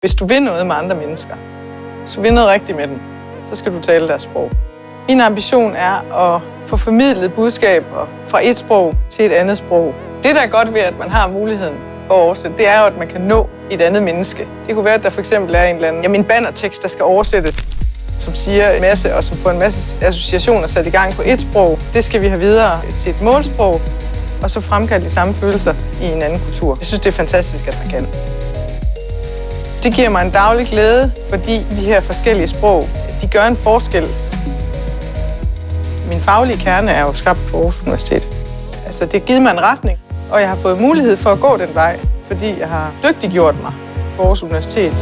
Hvis du vil noget med andre mennesker, så vil noget rigtigt med dem, så skal du tale deres sprog. Min ambition er at få formidlet budskaber fra et sprog til et andet sprog. Det, der er godt ved, at man har muligheden for at oversætte, det er jo, at man kan nå et andet menneske. Det kunne være, at der for eksempel er en eller anden, jamen bannertekst, der skal oversættes, som siger en masse, og som får en masse associationer sat i gang på et sprog. Det skal vi have videre til et målsprog, og så fremkalde de samme følelser i en anden kultur. Jeg synes, det er fantastisk, at man kan. Det giver mig en daglig glæde, fordi de her forskellige sprog, de gør en forskel. Min faglige kerne er jo skabt på Aarhus Universitet. Altså, det har givet mig en retning, og jeg har fået mulighed for at gå den vej, fordi jeg har dygtiggjort mig på Aarhus Universitet.